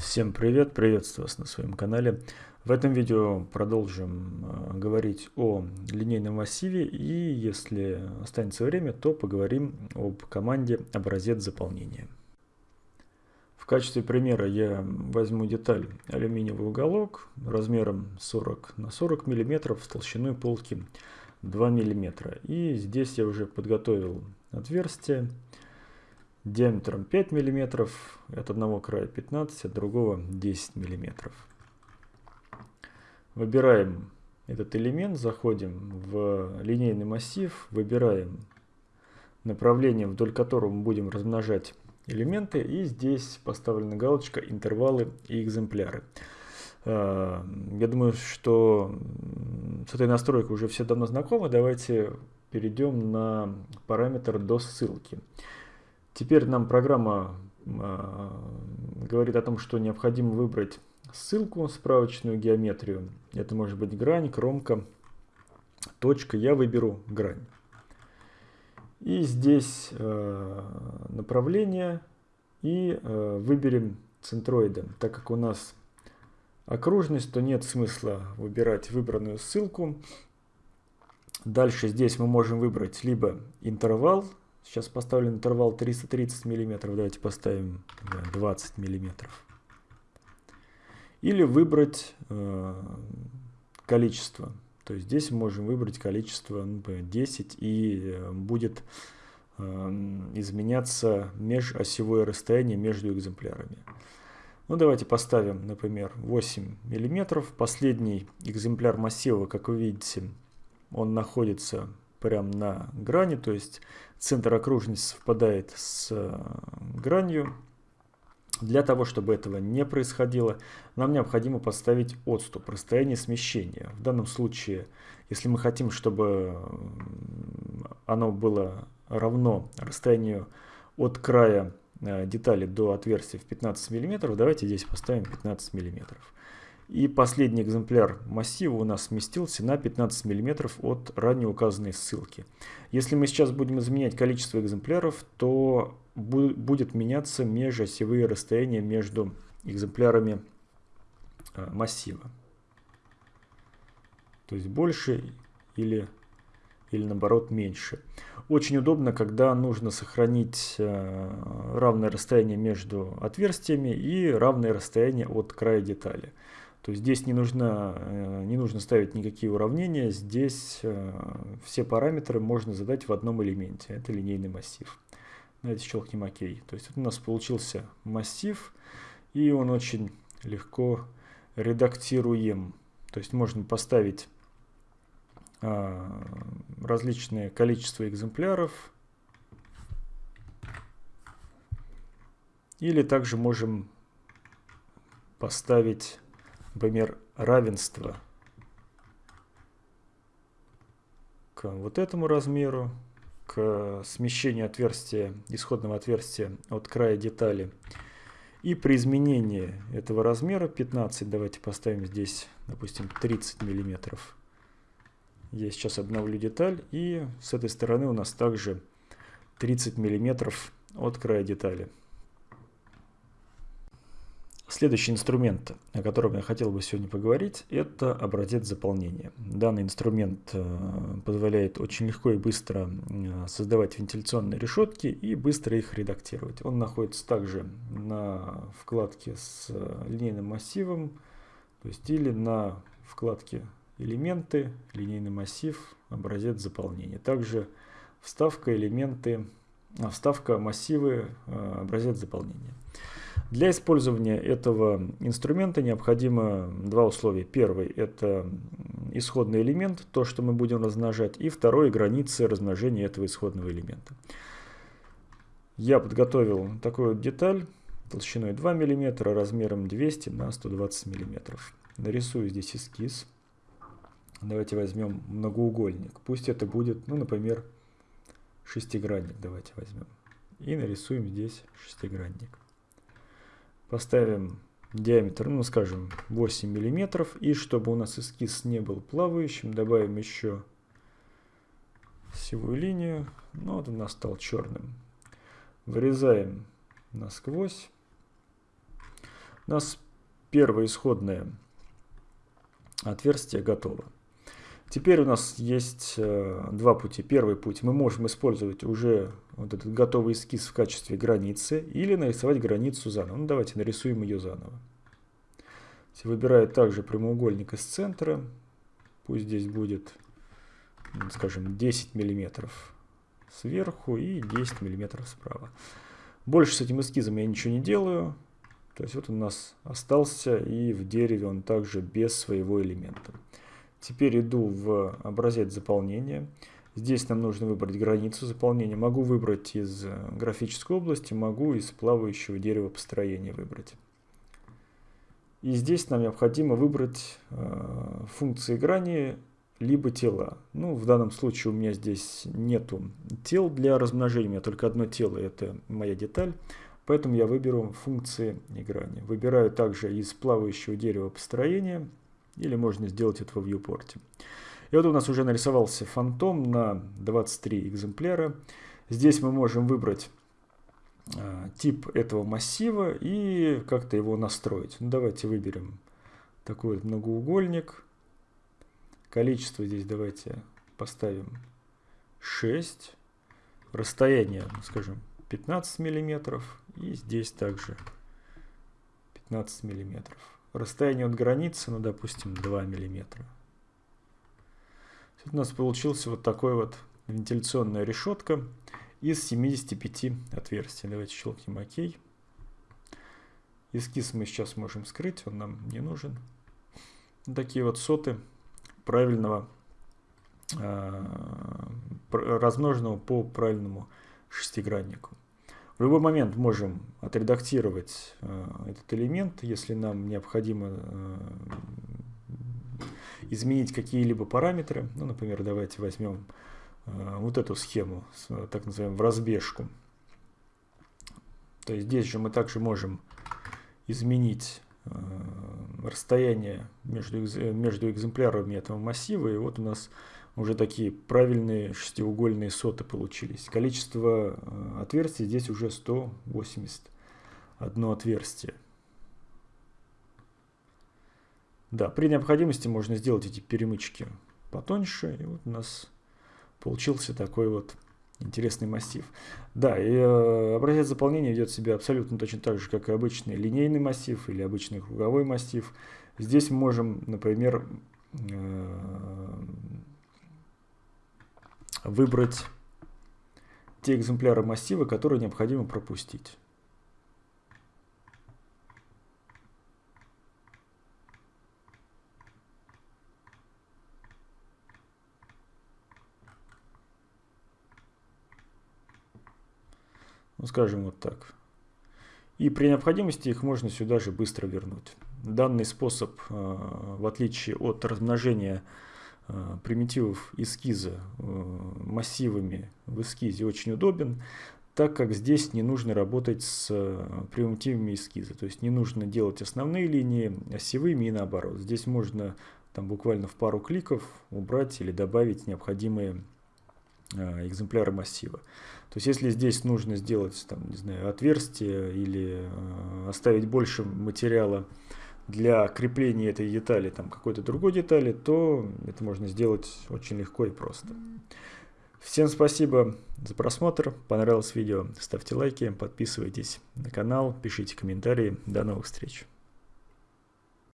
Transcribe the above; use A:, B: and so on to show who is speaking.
A: Всем привет, приветствую вас на своем канале. В этом видео продолжим э, говорить о линейном массиве и если останется время, то поговорим об команде образец заполнения. В качестве примера я возьму деталь алюминиевый уголок размером 40 на 40 мм с толщиной полки 2 мм. И здесь я уже подготовил отверстие диаметром 5 мм, от одного края 15, от другого 10 мм. Выбираем этот элемент, заходим в линейный массив, выбираем направление, вдоль которого мы будем размножать элементы, и здесь поставлена галочка «Интервалы и экземпляры». А, я думаю, что с этой настройкой уже все давно знакомы. Давайте перейдем на параметр до ссылки. Теперь нам программа э, говорит о том, что необходимо выбрать ссылку, справочную геометрию. Это может быть грань, кромка, точка. Я выберу грань. И здесь э, направление и э, выберем центроида. Так как у нас окружность, то нет смысла выбирать выбранную ссылку. Дальше здесь мы можем выбрать либо интервал Сейчас поставлен интервал 330 миллиметров. Давайте поставим 20 миллиметров. Или выбрать э, количество. То есть здесь можем выбрать количество например, 10 и э, будет э, изменяться межосевое расстояние между экземплярами. Ну давайте поставим, например, 8 миллиметров. Последний экземпляр массива, как вы видите, он находится прямо на грани, то есть центр окружности совпадает с э, гранью. Для того, чтобы этого не происходило, нам необходимо поставить отступ, расстояние смещения. В данном случае, если мы хотим, чтобы оно было равно расстоянию от края э, детали до отверстия в 15 мм, давайте здесь поставим 15 мм. И последний экземпляр массива у нас сместился на 15 мм от ранее указанной ссылки. Если мы сейчас будем изменять количество экземпляров, то будет меняться межосевые расстояния между экземплярами а, массива. То есть больше или, или наоборот меньше. Очень удобно, когда нужно сохранить а, равное расстояние между отверстиями и равное расстояние от края детали. То есть здесь не нужно, э, не нужно ставить никакие уравнения, здесь э, все параметры можно задать в одном элементе, это линейный массив. Давайте щелкнем ОК. То есть у нас получился массив, и он очень легко редактируем. То есть можно поставить а, различные количество экземпляров, или также можем поставить например, равенство к вот этому размеру, к смещению отверстия, исходного отверстия от края детали. И при изменении этого размера 15, давайте поставим здесь, допустим, 30 миллиметров. Я сейчас обновлю деталь, и с этой стороны у нас также 30 миллиметров от края детали. Следующий инструмент, о котором я хотел бы сегодня поговорить, это образец заполнения. Данный инструмент э, позволяет очень легко и быстро э, создавать вентиляционные решетки и быстро их редактировать. Он находится также на вкладке с э, линейным массивом, то есть или на вкладке элементы, линейный массив, образец заполнения. Также вставка элементы, а, вставка массивы, образец заполнения. Для использования этого инструмента необходимо два условия. Первый – это исходный элемент, то, что мы будем размножать, и второй – границы размножения этого исходного элемента. Я подготовил такую деталь толщиной 2 мм, размером 200 на 120 мм. Нарисую здесь эскиз. Давайте возьмем многоугольник. Пусть это будет, ну, например, шестигранник. Давайте возьмем. И нарисуем здесь шестигранник. Поставим диаметр, ну скажем, 8 миллиметров. И чтобы у нас эскиз не был плавающим, добавим еще севую линию. Ну вот у нас стал черным. Вырезаем насквозь. У нас первое исходное отверстие готово. Теперь у нас есть э, два пути. Первый путь. Мы можем использовать уже вот этот готовый эскиз в качестве границы или нарисовать границу заново. Ну, давайте нарисуем ее заново. Выбираю также прямоугольник из центра. Пусть здесь будет, скажем, 10 миллиметров сверху и 10 миллиметров справа. Больше с этим эскизом я ничего не делаю. То есть вот он у нас остался и в дереве он также без своего элемента. Теперь иду в образец заполнения. Здесь нам нужно выбрать границу заполнения. Могу выбрать из графической области, могу из плавающего дерева построения выбрать. И здесь нам необходимо выбрать э, функции грани либо тела. Ну, в данном случае у меня здесь нету тел для размножения, у меня только одно тело, это моя деталь. Поэтому я выберу функции грани. Выбираю также из плавающего дерева построения или можно сделать это в viewport. И вот у нас уже нарисовался фантом на 23 экземпляра. Здесь мы можем выбрать э, тип этого массива и как-то его настроить. Ну, давайте выберем такой вот многоугольник. Количество здесь давайте поставим 6. Расстояние, скажем, 15 миллиметров. И здесь также 15 миллиметров. Расстояние от границы, ну, допустим, 2 миллиметра. у нас получился вот такой вот вентиляционная решетка из 75 отверстий. Давайте щелкнем ОК. Эскиз мы сейчас можем скрыть, он нам не нужен. Такие вот соты правильного, э, размноженного по правильному шестиграннику. В любой момент можем отредактировать э, этот элемент, если нам необходимо э, изменить какие-либо параметры. Ну, например, давайте возьмем э, вот эту схему, так называемую, в разбежку. То есть здесь же мы также можем изменить расстояние между, между экземплярами этого массива. И вот у нас уже такие правильные шестиугольные соты получились. Количество э, отверстий здесь уже 181 отверстие. Да, при необходимости можно сделать эти перемычки потоньше. И вот у нас получился такой вот интересный массив. Да, и э, образец заполнения ведет себя абсолютно точно так же, как и обычный линейный массив или обычный круговой массив. Здесь мы можем, например, э, выбрать те экземпляры массива, которые необходимо пропустить. Ну, скажем вот так. И при необходимости их можно сюда же быстро вернуть. Данный способ, э, в отличие от размножения примитивов эскиза э, массивами в эскизе очень удобен, так как здесь не нужно работать с э, примитивами эскиза. То есть не нужно делать основные линии осевыми и наоборот. Здесь можно там буквально в пару кликов убрать или добавить необходимые экземпляры массива. То есть если здесь нужно сделать там, не знаю, отверстие или оставить больше материала для крепления этой детали там какой-то другой детали, то это можно сделать очень легко и просто. Всем спасибо за просмотр. Понравилось видео, ставьте лайки, подписывайтесь на канал, пишите комментарии. До новых встреч.